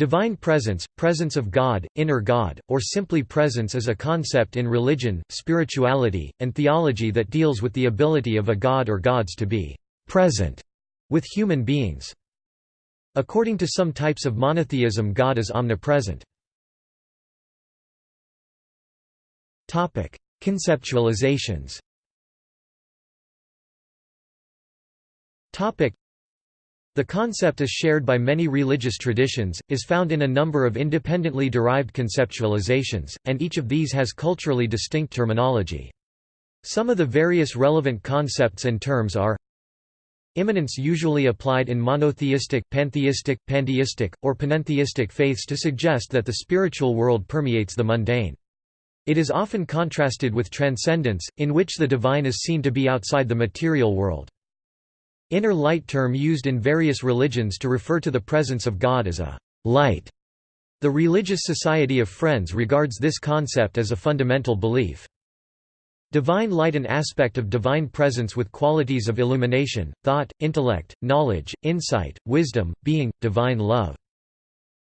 Divine presence, presence of God, inner God, or simply presence is a concept in religion, spirituality, and theology that deals with the ability of a god or gods to be present with human beings. According to some types of monotheism God is omnipresent. Conceptualizations the concept is shared by many religious traditions, is found in a number of independently derived conceptualizations, and each of these has culturally distinct terminology. Some of the various relevant concepts and terms are Immanence usually applied in monotheistic, pantheistic, pandeistic, or panentheistic faiths to suggest that the spiritual world permeates the mundane. It is often contrasted with transcendence, in which the divine is seen to be outside the material world. Inner light term used in various religions to refer to the presence of God as a light. The Religious Society of Friends regards this concept as a fundamental belief. Divine light an aspect of divine presence with qualities of illumination, thought, intellect, knowledge, insight, wisdom, being, divine love.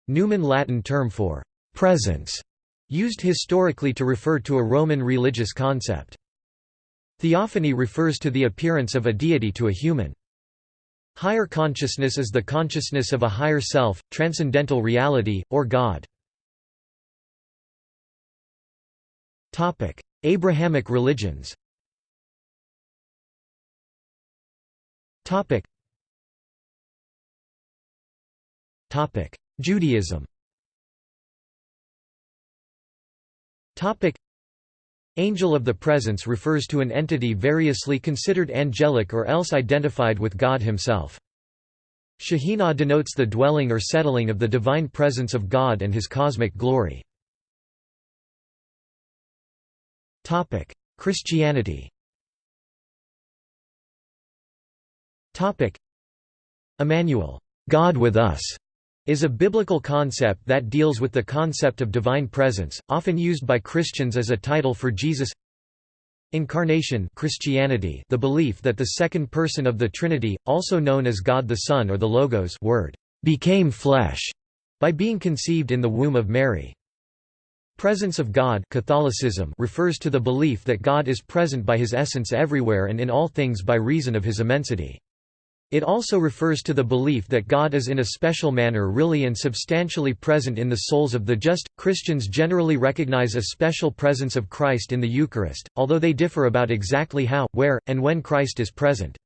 Numen Latin term for presence, used historically to refer to a Roman religious concept. Theophany refers to the appearance of a deity to a human. Higher consciousness is the consciousness of a higher self, transcendental reality, or God. Abrahamic religions Judaism Angel of the Presence refers to an entity variously considered angelic or else identified with God himself. Shekhinah denotes the dwelling or settling of the divine presence of God and his cosmic glory. Christianity Emmanuel, God with us, is a biblical concept that deals with the concept of divine presence, often used by Christians as a title for Jesus Incarnation Christianity the belief that the second person of the Trinity, also known as God the Son or the Logos word, became flesh, by being conceived in the womb of Mary. Presence of God Catholicism refers to the belief that God is present by his essence everywhere and in all things by reason of his immensity. It also refers to the belief that God is in a special manner really and substantially present in the souls of the just. Christians generally recognize a special presence of Christ in the Eucharist, although they differ about exactly how, where, and when Christ is present.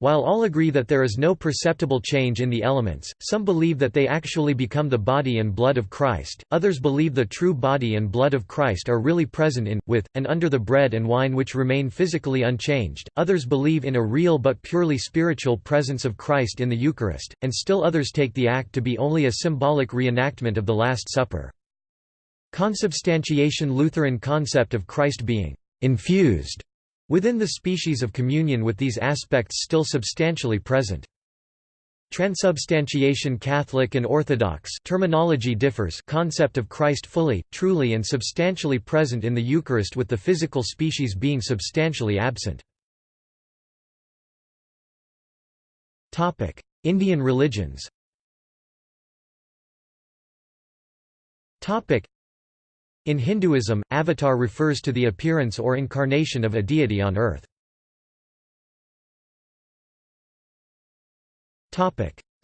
While all agree that there is no perceptible change in the elements, some believe that they actually become the body and blood of Christ, others believe the true body and blood of Christ are really present in, with, and under the bread and wine which remain physically unchanged, others believe in a real but purely spiritual presence of Christ in the Eucharist, and still others take the act to be only a symbolic reenactment of the Last Supper. Consubstantiation Lutheran concept of Christ being infused Within the species of communion with these aspects still substantially present. Transubstantiation Catholic and Orthodox terminology differs concept of Christ fully, truly and substantially present in the Eucharist with the physical species being substantially absent. Indian religions in Hinduism, avatar refers to the appearance or incarnation of a deity on earth.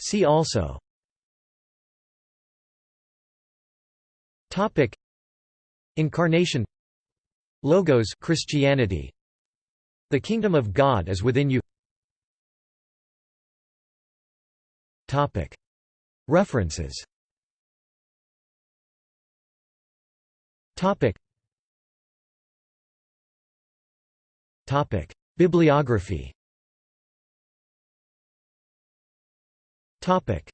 See also. Topic. Incarnation. Logos Christianity. The kingdom of God is within you. Topic. References Topic. Topic. Bibliography Topic.